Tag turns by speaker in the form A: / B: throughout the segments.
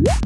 A: Yeah.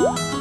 B: 어?